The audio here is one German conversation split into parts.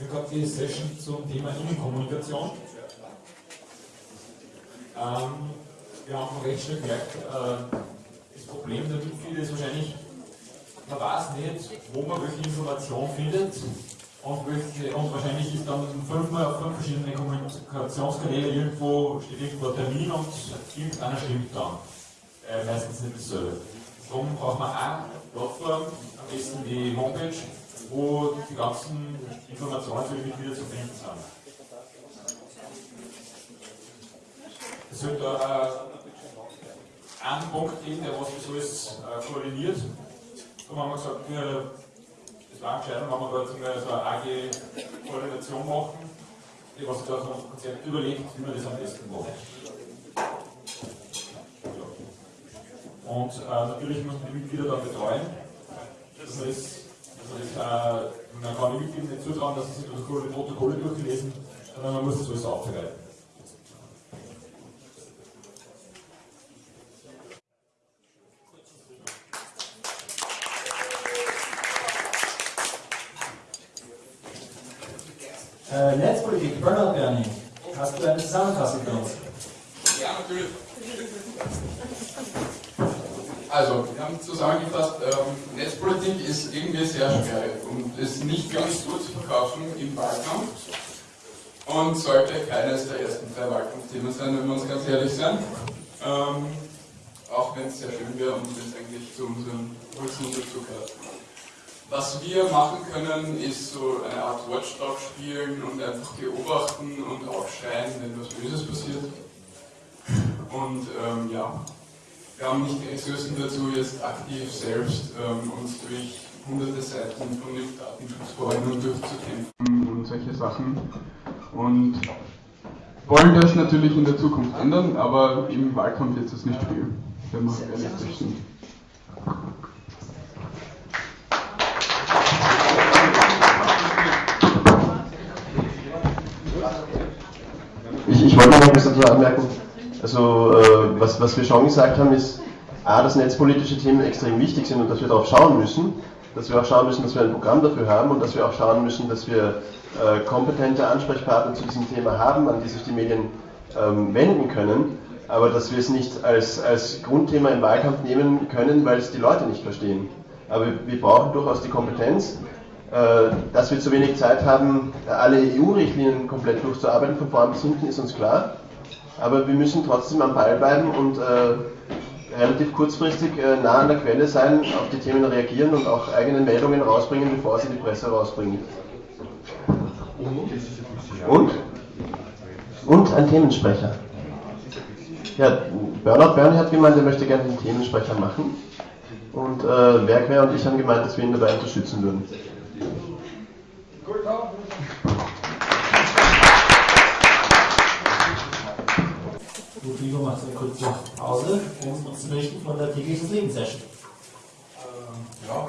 Ich habe die Session zum Thema Innenkommunikation. Ähm, wir haben recht schnell gemerkt, äh, das Problem der Mitglieder ist wahrscheinlich, man weiß nicht, wo man welche Information findet und, welche, und wahrscheinlich ist dann fünfmal auf fünf verschiedene Kommunikationskanäle irgendwo steht irgendwo ein Termin und irgendeiner stimmt dann. Äh, meistens nicht dasselbe. Darum braucht man eine Plattform, am besten die Homepage, wo die ganzen Informationen für die Mitglieder zu finden sind. Es wird da äh, einen Punkt geben, der was das alles äh, koordiniert. Darum haben wir gesagt, wir, das war eine Entscheidung, wenn wir da jetzt so eine AG-Koordination machen, die was da so ein Konzept überlegt, wie wir das am besten machen. Und äh, natürlich muss man die Mitglieder dann betreuen, dass man das also äh, man kann Mitgliedern nicht zutrauen, dass sie sich durch die Protokolle durchgelesen, sondern man muss das alles aufbereiten. Äh, Netzpolitik, Burnout Bernie. Hast du eine Zusammenfassung für uns? Ja, natürlich. Also, wir haben zusammengefasst, ähm, Netzpolitik ist irgendwie sehr schwer und ist nicht ganz gut zu verkaufen im Wahlkampf und sollte keines der ersten drei Wahlkampfthemen sein, wenn wir uns ganz ehrlich sind. Ähm, auch wenn es sehr schön wäre und es eigentlich zu unserem Wurzeln dazugehört. Was wir machen können, ist so eine Art Watchdog spielen und einfach beobachten und aufschreien, wenn was Böses passiert. Und ähm, ja, wir haben nicht die Ressourcen dazu, jetzt aktiv selbst ähm, uns durch hunderte Seiten von den Datenschutzverordnungen durchzukämpfen und solche Sachen. Und wollen das natürlich in der Zukunft ändern, aber im Wahlkampf wird es nicht spielen, wenn wir realistisch sind. Ich, ich wollte noch etwas dazu anmerken. Also äh, was, was wir schon gesagt haben, ist, A, dass netzpolitische Themen extrem wichtig sind und dass wir darauf schauen müssen, dass wir auch schauen müssen, dass wir ein Programm dafür haben und dass wir auch schauen müssen, dass wir äh, kompetente Ansprechpartner zu diesem Thema haben, an die sich die Medien ähm, wenden können, aber dass wir es nicht als, als Grundthema im Wahlkampf nehmen können, weil es die Leute nicht verstehen. Aber wir, brauchen durchaus die Kompetenz, äh, dass wir zu wenig Zeit haben, alle EU-Richtlinien komplett durchzuarbeiten, von vorn bis hinten, ist uns klar. Aber wir müssen trotzdem am Ball bleiben und äh, relativ kurzfristig äh, nah an der Quelle sein, auf die Themen reagieren und auch eigene Meldungen rausbringen, bevor sie die Presse rausbringen. Und? Und ein Themensprecher. Ja, Bernhard Berni hat gemeint, er möchte gerne den Themensprecher machen. Und äh, Werkwehr und ich haben gemeint, dass wir ihn dabei unterstützen würden. Vivo macht eine kurze Pause, um uns zu berichten von der täglichen Lebenssession. Ähm, ja.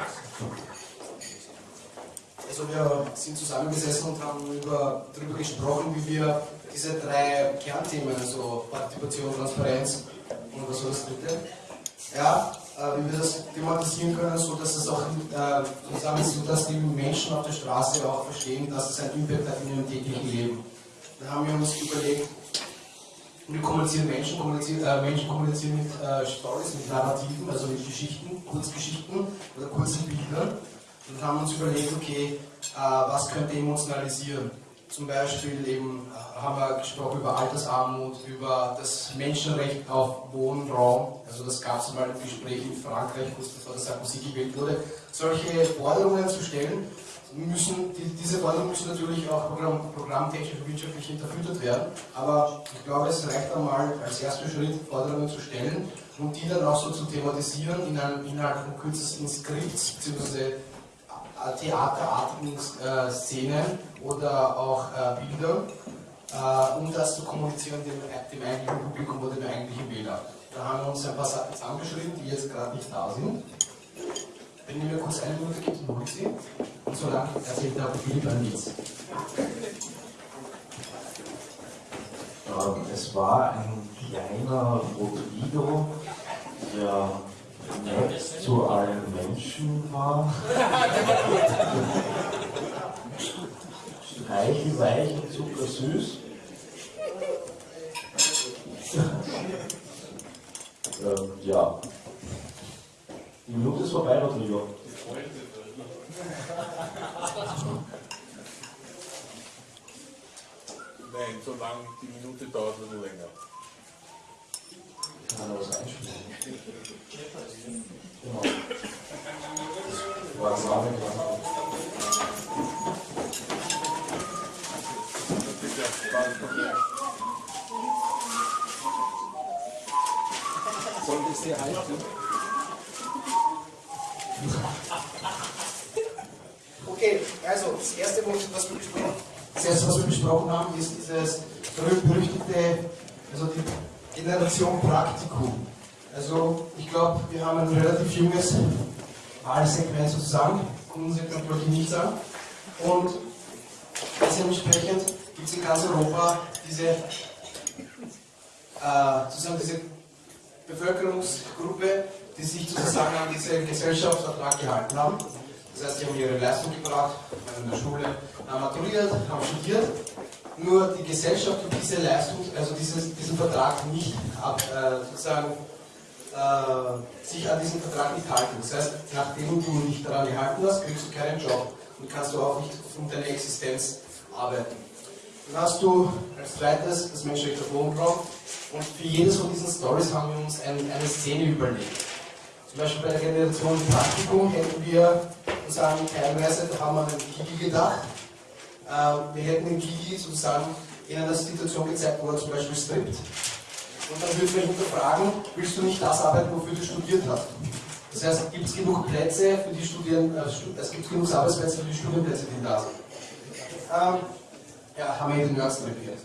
Also wir sind zusammengesessen und haben über, darüber gesprochen, wie wir diese drei Kernthemen, also Partizipation, Transparenz und was war das dritte? Ja, äh, wie wir das thematisieren können, so dass es auch äh, zusammen so, dass die Menschen auf der Straße auch verstehen, dass es einen Impact hat in ihrem täglichen Leben. Da haben wir uns überlegt, wir kommunizieren Menschen, kommunizieren, äh, Menschen kommunizieren mit äh, Stories, mit Narrativen, also mit Geschichten, Kurzgeschichten oder kurzen Bildern. Und haben uns überlegt, okay, äh, was könnte emotionalisieren? Zum Beispiel eben äh, haben wir gesprochen über Altersarmut, über das Menschenrecht auf Wohnraum. Also das gab es mal im Gespräch in Frankreich, kurz bevor der Sarkozy gewählt wurde. Solche Forderungen zu stellen, müssen, die, diese Forderungen müssen natürlich auch Programm, programmtechnisch und wirtschaftlich hinterfüttert werden. Aber ich glaube, es reicht einmal als erster Schritt, Forderungen zu stellen und die dann auch so zu thematisieren in einem innerhalb von kürzesten Skripts bzw. theaterartigen äh, Szenen oder auch äh, Bildern, äh, um das zu kommunizieren dem, dem eigentlichen Publikum oder dem eigentlichen Wähler. Da haben wir uns ein paar Sachen zusammengeschrieben, die jetzt gerade nicht da sind. Wenn ihr mir kurz eine Minute gibt, mache ich sie. Und so lange erzählt der Philipp Lied. Ähm, es war ein kleiner Rotovido, der nett zu allen Menschen war. Streichelweich und zuckersüß. ähm, ja. Die Minute ist vorbei, Rodrigo. Nein, so lang die Minute dauert nur länger. Kann man was einspielen? Genau. Was war denn Sollte es dir halten? Okay, also das erste, was wir besprochen, das erste, was wir besprochen haben, ist dieses berühmt-berüchtigte, also die Generation Praktikum. Also ich glaube, wir haben ein relativ junges Wahlsegment sozusagen, jetzt glaube ich nichts an. Und dementsprechend gibt es in ganz Europa diese, äh, sozusagen diese Bevölkerungsgruppe, die sich sozusagen an diese Gesellschaftsvertrag gehalten haben. Das heißt, sie haben ihre Leistung gebracht, in der Schule haben maturiert, haben studiert. Nur die Gesellschaft hat diese Leistung, also dieses, diesen Vertrag nicht ab, äh, sozusagen äh, sich an diesen Vertrag nicht halten. Das heißt, nachdem du nicht daran gehalten hast, kriegst du keinen Job und kannst du auch nicht um deine Existenz arbeiten. Dann hast du als zweites das Menschenrecht auf Wohnraum und für jedes von diesen Stories haben wir uns ein, eine Szene überlegt. Zum Beispiel bei der Generation Praktikum hätten wir sagen, teilweise, da haben wir an den Kiki gedacht. Äh, wir hätten den Kiki sozusagen in einer Situation gezeigt, wo er zum Beispiel strippt. Und dann würden wir hinterfragen, willst du nicht das arbeiten, wofür du studiert hast? Das heißt, gibt es genug Plätze für die Studien, äh, es gibt genug Arbeitsplätze für die Studienplätze, die da sind. Ähm, ja, haben wir den Nerds repariert.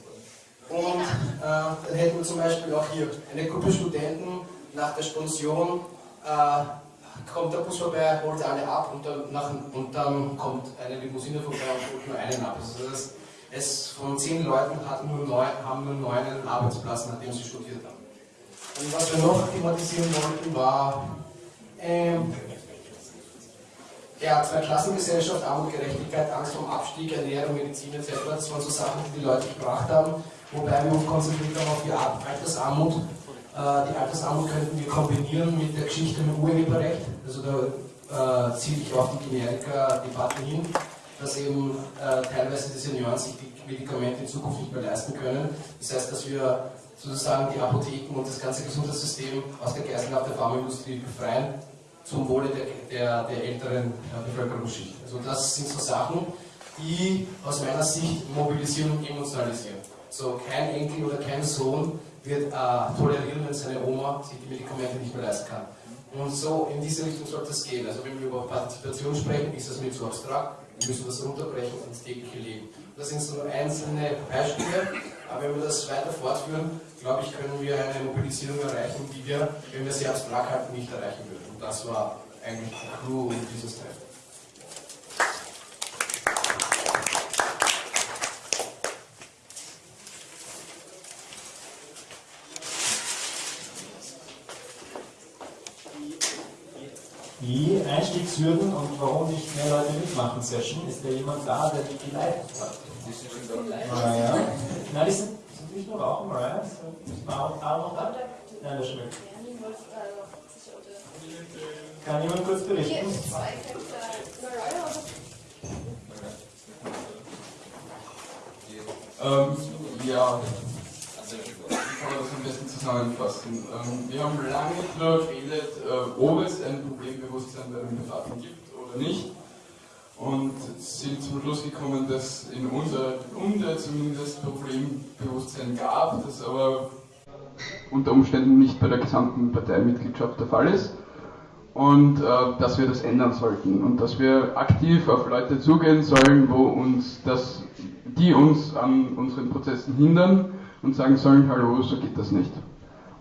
Und äh, dann hätten wir zum Beispiel auch hier eine Gruppe Studenten nach der Sponsion äh, kommt der Bus vorbei, holt alle ab und dann, nach, und dann kommt eine Limousine vorbei und holt nur einen ab. Also das es von zehn Leuten hatten nur neun, haben nur neun einen Arbeitsplatz, nachdem sie studiert haben. Und was wir noch thematisieren wollten, war ähm, ja, Zweiklassengesellschaft, Armut, Gerechtigkeit, Angst vor Abstieg, Ernährung, Medizin etc. Das waren so Sachen, die die Leute gebracht haben, wobei wir uns konzentriert haben auf die Altersarmut die Altersarmut könnten wir kombinieren mit der Geschichte mit Urheberrecht. Also da äh, ziele ich auf die Generika-Debatte hin, dass eben äh, teilweise die Senioren sich die Medikamente in Zukunft nicht mehr leisten können. Das heißt, dass wir sozusagen die Apotheken und das ganze Gesundheitssystem aus der Geiselhaft der Pharmaindustrie befreien, zum Wohle der, der, der älteren äh, Bevölkerungsschicht. Also das sind so Sachen, die aus meiner Sicht mobilisieren und emotionalisieren. So kein Enkel oder kein Sohn wird äh, tolerieren, wenn seine Oma sich die Medikamente nicht mehr leisten kann. Und so in diese Richtung sollte es gehen. Also wenn wir über Partizipation sprechen, ist das nicht so abstrakt. Wir müssen das runterbrechen ins tägliche Leben. Das sind so nur einzelne Beispiele, aber wenn wir das weiter fortführen, glaube ich, können wir eine Mobilisierung erreichen, die wir, wenn wir sie abstrakt halten, nicht erreichen würden. Und das war eigentlich der Clou dieses Treffen. die Einstiegshürden und warum nicht mehr Leute mitmachen Session, ist da jemand da, der die geleitet hat? Mariah. Nein, die sind, sind nicht nur Rauchen, Mariah. Ist Aaron noch da? Nein, der schmeckt. Kann jemand kurz berichten? Ähm, ja, kann man das am besten zusammenfassen. Ähm, wir haben lange darüber geredet, äh, ob es ein Problembewusstsein bei den Befahrten gibt oder nicht. Und sind zum Schluss gekommen, dass in unserer Runde zumindest Problembewusstsein gab, das aber unter Umständen nicht bei der gesamten Parteimitgliedschaft der Fall ist. Und äh, dass wir das ändern sollten und dass wir aktiv auf Leute zugehen sollen, wo uns das, die uns an unseren Prozessen hindern und sagen sollen, hallo, so geht das nicht.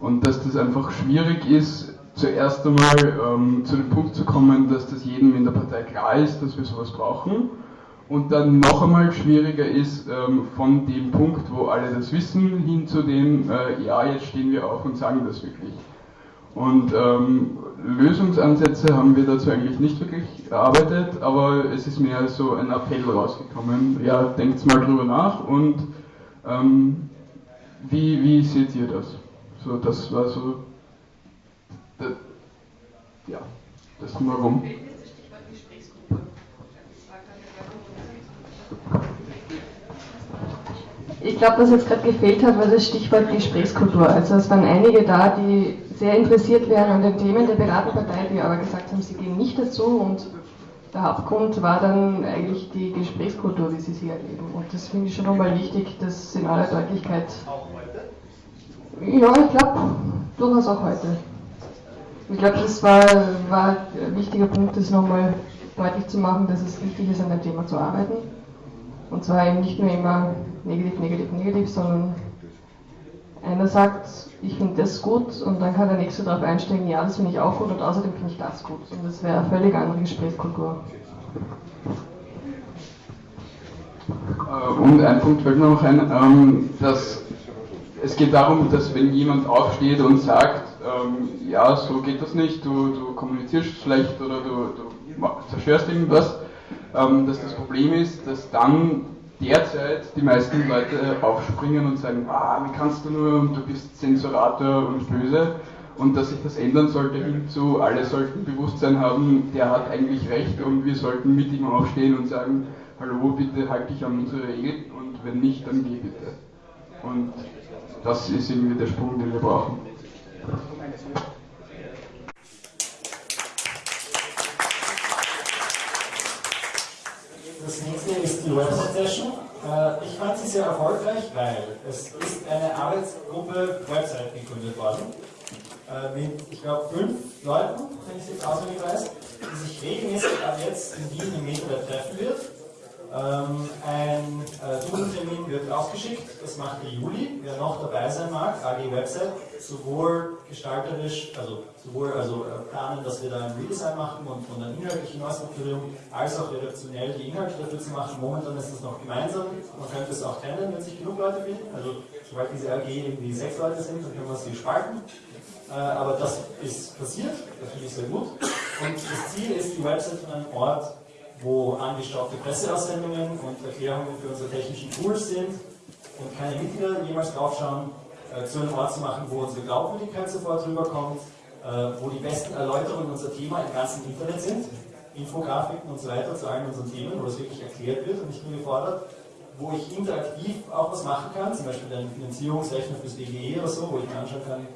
Und dass das einfach schwierig ist, zuerst einmal ähm, zu dem Punkt zu kommen, dass das jedem in der Partei klar ist, dass wir sowas brauchen. Und dann noch einmal schwieriger ist, ähm, von dem Punkt, wo alle das wissen, hin zu dem, äh, ja, jetzt stehen wir auf und sagen das wirklich. Und ähm, Lösungsansätze haben wir dazu eigentlich nicht wirklich erarbeitet, aber es ist mehr so ein Appell rausgekommen. Ja, denkt mal drüber nach und ähm, wie, wie seht ihr das? So, das war so, das, ja, das Warum. Ich glaube, dass jetzt gerade gefehlt hat, war das Stichwort Gesprächskultur. Also es waren einige da, die sehr interessiert wären an den Themen der Piratenpartei, die aber gesagt haben, sie gehen nicht dazu und der Hauptgrund war dann eigentlich die Gesprächskultur, wie sie sie erleben. Und das finde ich schon nochmal wichtig, das in aller Deutlichkeit. Auch heute? Ja, ich glaube, durchaus auch heute. Ich glaube, das war, war ein wichtiger Punkt, das nochmal deutlich zu machen, dass es wichtig ist, an dem Thema zu arbeiten. Und zwar eben nicht nur immer negativ, negativ, negativ, sondern einer sagt, ich finde das gut und dann kann der nächste darauf einsteigen, ja, das finde ich auch gut und außerdem finde ich das gut. Und das wäre eine völlig andere Gesprächskultur. Äh, und ein Punkt fällt mir noch ein, ähm, dass es geht darum, dass wenn jemand aufsteht und sagt, ähm, ja, so geht das nicht, du, du kommunizierst schlecht oder du, du zerstörst irgendwas, ähm, dass das Problem ist, dass dann derzeit die meisten Leute aufspringen und sagen, ah, wie kannst du nur du bist Zensurator und böse und dass sich das ändern sollte hin zu, alle sollten Bewusstsein haben, der hat eigentlich recht und wir sollten mit ihm aufstehen und sagen, hallo, bitte halt dich an unsere Regeln und wenn nicht, dann geh bitte. Und das ist irgendwie der Sprung, den wir brauchen. Das nächste ist die Website Session. Äh, ich fand sie sehr erfolgreich, weil es ist eine Arbeitsgruppe Website gegründet worden. Äh, mit, ich glaube, fünf Leuten, wenn ich es jetzt auswendig weiß, die sich regelmäßig ab jetzt in diesem Meter treffen wird ähm, ein äh, Zoom-Termin wird ausgeschickt, das macht der Juli. Wer noch dabei sein mag, AG Website, sowohl gestalterisch, also sowohl also äh, planen, dass wir da ein Redesign machen und von der inhaltlichen Neustrukturierung, als auch redaktionell die Inhalte dafür zu machen. Momentan ist es noch gemeinsam, man könnte es auch trennen, wenn sich genug Leute finden. Also sobald diese AG irgendwie sechs Leute sind, dann können wir sie spalten. Äh, aber das ist passiert, das finde ich sehr gut. Und das Ziel ist, die Website von einem Ort wo angestaubte Presseaussendungen und Erklärungen für unsere technischen Tools sind und keine Mitglieder jemals draufschauen, äh, zu einem Ort zu machen, wo unsere Glaubwürdigkeit sofort rüberkommt, äh, wo die besten Erläuterungen unser Thema im ganzen Internet sind, Infografiken und so weiter zu allen unseren Themen, wo das wirklich erklärt wird. Und nicht nur gefordert, wo ich interaktiv auch was machen kann, zum Beispiel einen Finanzierungsrechner fürs DGE oder so, wo ich mir anschauen kann,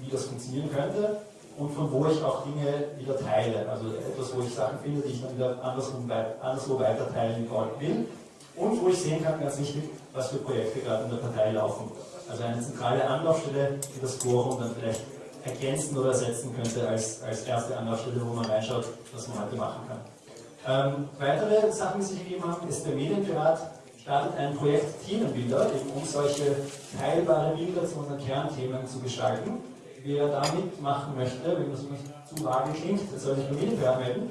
wie das funktionieren könnte und von wo ich auch Dinge wieder teile. Also etwas, wo ich Sachen finde, die ich dann wieder anderswo, anderswo weiter teilen will. Und wo ich sehen kann, ganz wichtig, was für Projekte gerade in der Partei laufen. Also eine zentrale Anlaufstelle, die das Forum dann vielleicht ergänzen oder ersetzen könnte als, als erste Anlaufstelle, wo man reinschaut, was man heute machen kann. Ähm, weitere Sachen, die sich gegeben haben, ist der Medienpirat startet ein Projekt Themenbilder, eben um solche teilbare Bilder zu unseren Kernthemen zu gestalten wer da mitmachen möchte, wenn das nicht zu vage klingt, der soll sich bei mir melden.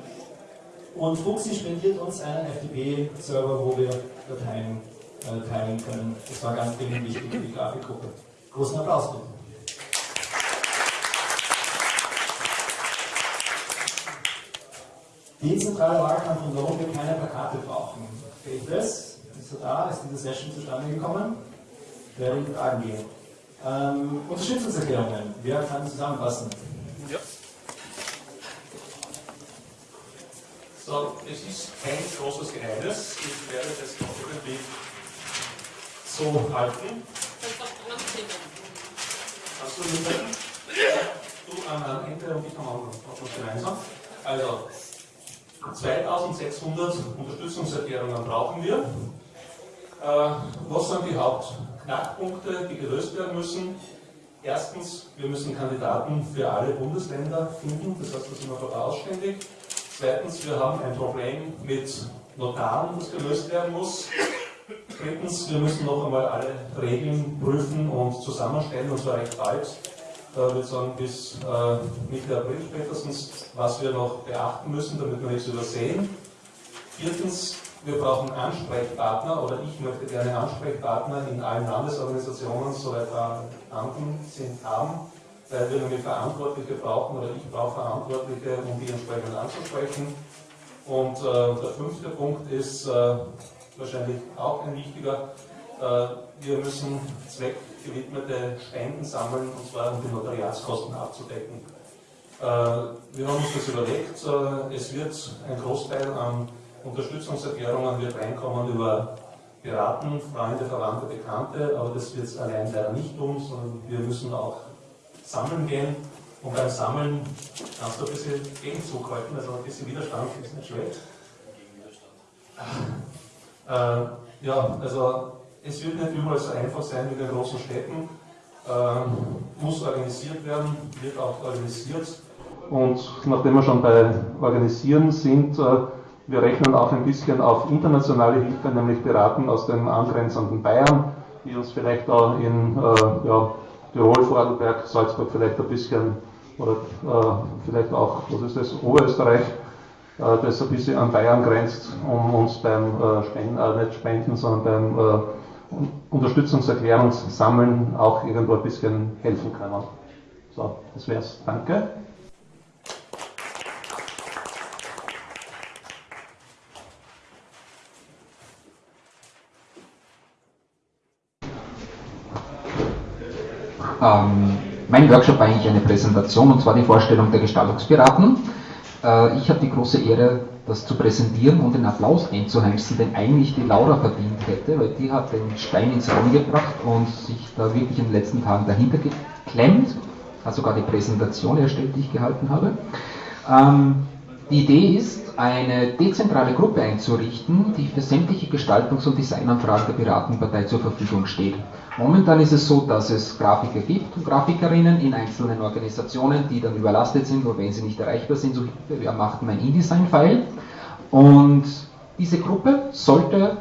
Und Fuxi spendiert uns einen FTP-Server, wo wir Dateien äh, teilen können. Das war ganz dringend wichtig für die Grafikgruppe. Großen Applaus bitte. Dezentraler Wahlkampf und warum wir keine Plakate brauchen. Fehlt das? Ist er da? Ist diese Session zustande gekommen? Wer will Fragen gehen? Ähm, Unterstützungserklärungen. Wer kann zusammenfassen? Ja. So, es ist kein großes Geheimnis. Ich werde das irgendwie so halten. Hast du mithalten? Du am Ende und ich am Anfang. gemeinsam. Also, 2600 Unterstützungserklärungen brauchen wir. Äh, was sind die Haupt Knackpunkte, die gelöst werden müssen. Erstens, wir müssen Kandidaten für alle Bundesländer finden, das heißt, da sind wir vorausständig. Zweitens, wir haben ein Problem mit Notaren, das gelöst werden muss. Drittens, wir müssen noch einmal alle Regeln prüfen und zusammenstellen, und zwar recht bald. Da würde ich sagen, bis äh, Mitte April spätestens, was wir noch beachten müssen, damit wir nichts übersehen. Viertens, wir brauchen Ansprechpartner oder ich möchte gerne Ansprechpartner in allen Landesorganisationen, soweit Beamten sind, haben, weil wir nämlich Verantwortliche brauchen oder ich brauche Verantwortliche, um die entsprechend anzusprechen. Und äh, der fünfte Punkt ist äh, wahrscheinlich auch ein wichtiger. Äh, wir müssen zweckgewidmete Spenden sammeln, und zwar um die Notariatskosten abzudecken. Äh, wir haben uns das überlegt, äh, es wird ein Großteil an Unterstützungserklärungen wird reinkommen über Piraten, Freunde, Verwandte, Bekannte, aber das wird es allein leider nicht tun, sondern wir müssen auch sammeln gehen. Und beim Sammeln kannst du ein bisschen Gegenzug halten, also ein bisschen Widerstand ist nicht schlecht. Äh, ja, also es wird nicht überall so einfach sein wie in den großen Städten. Äh, muss organisiert werden, wird auch organisiert. Und nachdem wir schon bei Organisieren sind, äh, wir rechnen auch ein bisschen auf internationale Hilfe, nämlich Piraten aus dem angrenzenden Bayern, die uns vielleicht da in äh, ja, Tirol, Vorarlberg, Salzburg vielleicht ein bisschen oder äh, vielleicht auch, was ist das, Oberösterreich, äh, das ein bisschen an Bayern grenzt, um uns beim äh, Spenden, äh, nicht Spenden, sondern beim äh, Unterstützungserklärungssammeln auch irgendwo ein bisschen helfen können. So, das wär's. Danke. Ähm, mein Workshop war eigentlich eine Präsentation und zwar die Vorstellung der Gestaltungspiraten. Äh, ich habe die große Ehre, das zu präsentieren und den Applaus einzuheimsen, den eigentlich die Laura verdient hätte, weil die hat den Stein ins Rollen gebracht und sich da wirklich in den letzten Tagen dahinter geklemmt, hat sogar die Präsentation erstellt, die ich gehalten habe. Ähm, die Idee ist, eine dezentrale Gruppe einzurichten, die für sämtliche Gestaltungs- und Designanfragen der Piratenpartei zur Verfügung steht. Momentan ist es so, dass es Grafiker gibt und Grafikerinnen in einzelnen Organisationen, die dann überlastet sind oder wenn sie nicht erreichbar sind, so macht mein InDesign-File. Und diese Gruppe sollte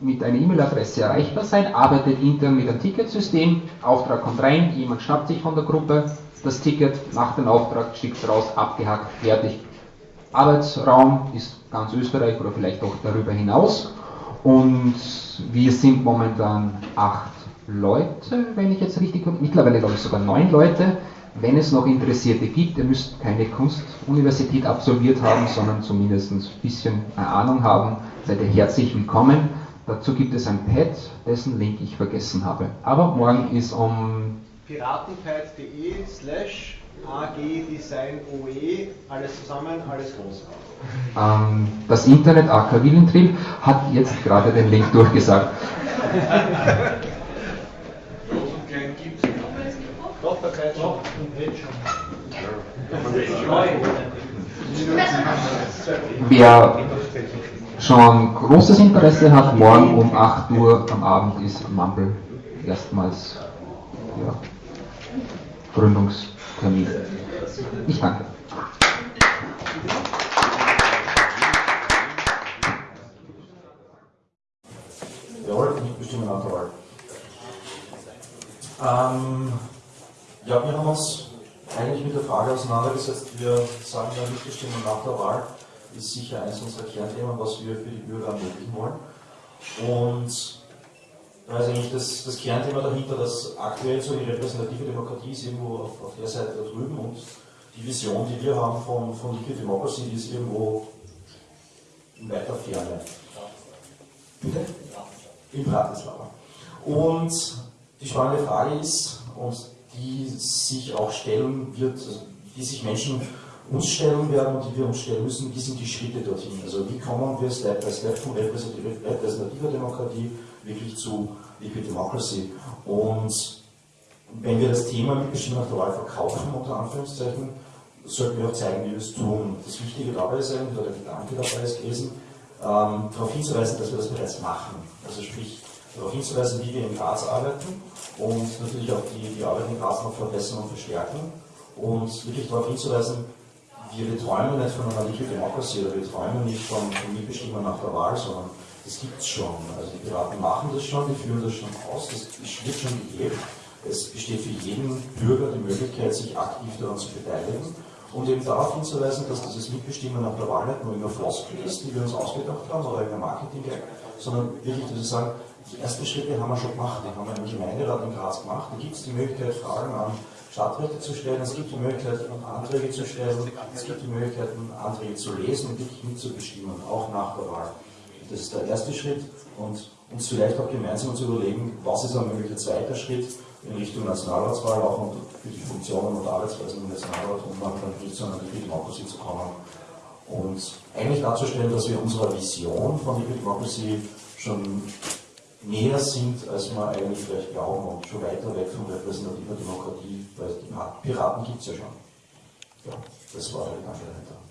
mit einer E-Mail-Adresse erreichbar sein, arbeitet intern mit einem Ticketsystem, Auftrag kommt rein, jemand schnappt sich von der Gruppe das Ticket, macht den Auftrag, schickt es raus, abgehakt, fertig, Arbeitsraum ist ganz Österreich oder vielleicht auch darüber hinaus. Und wir sind momentan acht Leute, wenn ich jetzt richtig, mittlerweile glaube ich sogar neun Leute. Wenn es noch Interessierte gibt, ihr müsst keine Kunstuniversität absolviert haben, sondern zumindest ein bisschen eine Ahnung haben, seid ihr herzlich willkommen. Dazu gibt es ein Pad, dessen Link ich vergessen habe. Aber morgen ist um piratenpad.de slash AG Design OE, alles zusammen, alles groß. Ähm, das Internet AK Willentrieb hat jetzt gerade den Link durchgesagt. Doch, da kann schon im Page Wer schon großes Interesse hat, morgen um 8 Uhr am Abend ist Mumble erstmals ja, Gründungstermin. Ich danke. Jawohl, nicht bestimmen nach der Wahl. Ähm, ja, wir haben uns eigentlich mit der Frage auseinandergesetzt. Wir sagen ja, Mitbestimmung nach der Wahl ist sicher eines unserer Kernthemen, was wir für die Bürger ermöglichen wollen. Und da ist eigentlich das, das Kernthema dahinter, dass aktuell so die repräsentative Demokratie ist irgendwo auf, auf der Seite da drüben und die Vision, die wir haben von, von Liquid Democracy, die ist irgendwo in weiter Ferne. Bitte? In Bratislava. Und die spannende Frage ist, und die sich auch stellen wird, die sich Menschen uns stellen werden und die wir uns stellen müssen, wie sind die Schritte dorthin? Also wie kommen wir Step by Step von repräsentativer Demokratie wirklich zu Liquid Democracy? Und wenn wir das Thema Mitbestimmung nach der Wahl verkaufen, unter Anführungszeichen, sollten wir auch zeigen, wie wir es tun. Das Wichtige dabei ist eigentlich, oder der Gedanke dabei ist gewesen, ähm, darauf hinzuweisen, dass wir das bereits machen. Also sprich, darauf hinzuweisen, wie wir in Graz arbeiten und natürlich auch die, die Arbeit in Graz noch verbessern und verstärken und wirklich darauf hinzuweisen, wir träumen nicht von einer Liquid Democracy oder wir träumen nicht von Mitbestimmung nach der Wahl, sondern das gibt es schon. Also die Piraten machen das schon, die führen das schon aus, das wird schon gelebt. Es besteht für jeden Bürger die Möglichkeit, sich aktiv daran zu beteiligen und eben darauf hinzuweisen, dass dieses Mitbestimmen nach der Wahl nicht nur immer Floskel ist, die wir uns ausgedacht haben oder der Marketing, sondern wirklich, dass wir sagen, die ersten Schritte haben wir schon gemacht, die haben wir im Gemeinderat in Graz gemacht. Da gibt es die Möglichkeit, Fragen an Stadträte zu stellen, es gibt die Möglichkeit, Anträge zu stellen, es gibt die Möglichkeit, Anträge zu lesen und wirklich mitzubestimmen, auch nach der Wahl. Das ist der erste Schritt und uns vielleicht auch gemeinsam zu überlegen, was ist ein möglicher zweiter Schritt in Richtung Nationalratswahl, auch für die Funktionen und Arbeitsweisen im Nationalrat, um dann wirklich zu einer Democracy zu kommen und eigentlich darzustellen, dass wir unserer Vision von Liquid Democracy schon näher sind, als wir eigentlich vielleicht glauben und schon weiter weg von repräsentativer Demokratie, weil die Piraten gibt es ja schon. Ja, das war der Gedanke dahinter.